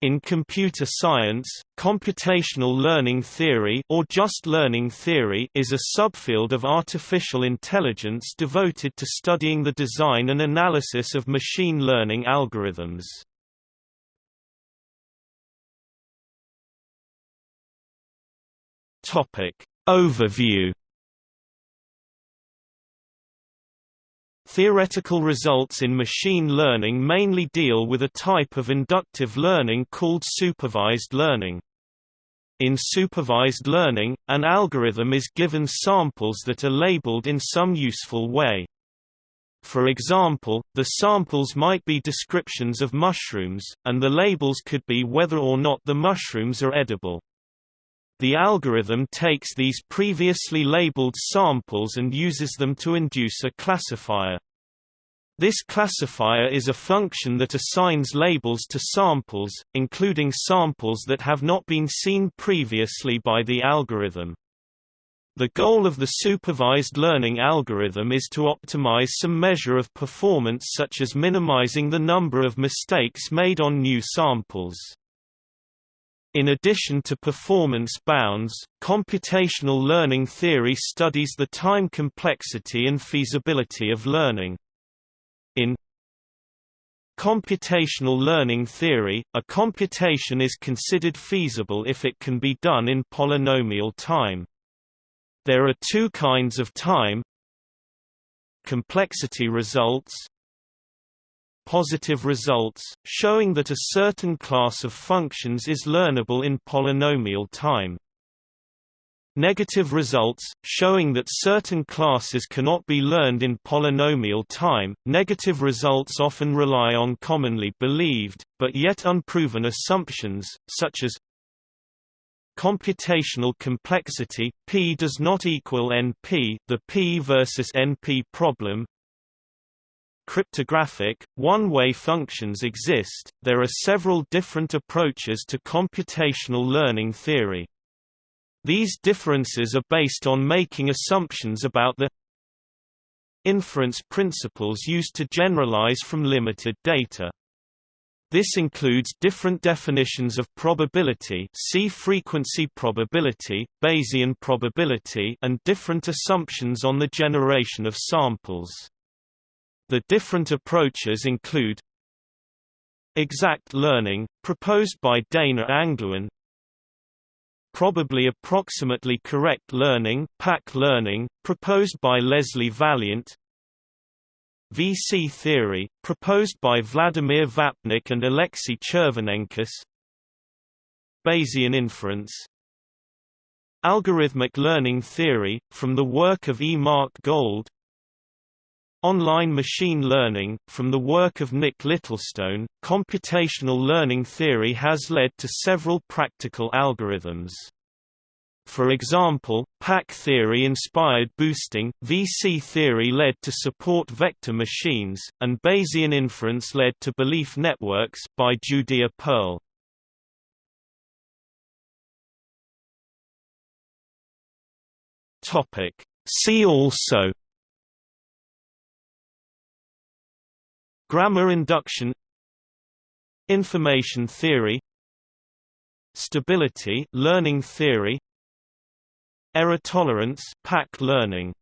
In computer science, computational learning theory or just learning theory is a subfield of artificial intelligence devoted to studying the design and analysis of machine learning algorithms. Topic: Overview Theoretical results in machine learning mainly deal with a type of inductive learning called supervised learning. In supervised learning, an algorithm is given samples that are labeled in some useful way. For example, the samples might be descriptions of mushrooms, and the labels could be whether or not the mushrooms are edible. The algorithm takes these previously labeled samples and uses them to induce a classifier. This classifier is a function that assigns labels to samples, including samples that have not been seen previously by the algorithm. The goal of the supervised learning algorithm is to optimize some measure of performance such as minimizing the number of mistakes made on new samples. In addition to performance bounds, computational learning theory studies the time complexity and feasibility of learning. Computational learning theory, a computation is considered feasible if it can be done in polynomial time. There are two kinds of time complexity results positive results, showing that a certain class of functions is learnable in polynomial time. Negative results, showing that certain classes cannot be learned in polynomial time. Negative results often rely on commonly believed, but yet unproven assumptions, such as computational complexity p does not equal np, the p versus np problem, cryptographic, one-way functions exist. There are several different approaches to computational learning theory. These differences are based on making assumptions about the inference principles used to generalize from limited data. This includes different definitions of probability see frequency probability, Bayesian probability and different assumptions on the generation of samples. The different approaches include Exact learning, proposed by Dana Angluin Probably approximately correct learning, PAC learning, proposed by Leslie Valiant VC theory, proposed by Vladimir Vapnik and Alexei Chervonenkis Bayesian inference Algorithmic learning theory, from the work of E. Mark Gold Online machine learning, from the work of Nick Littlestone, computational learning theory has led to several practical algorithms. For example, PAC theory inspired boosting, VC theory led to support vector machines, and Bayesian inference led to belief networks by Judea Pearl. See also Grammar induction Information theory Stability learning theory Error tolerance PAC learning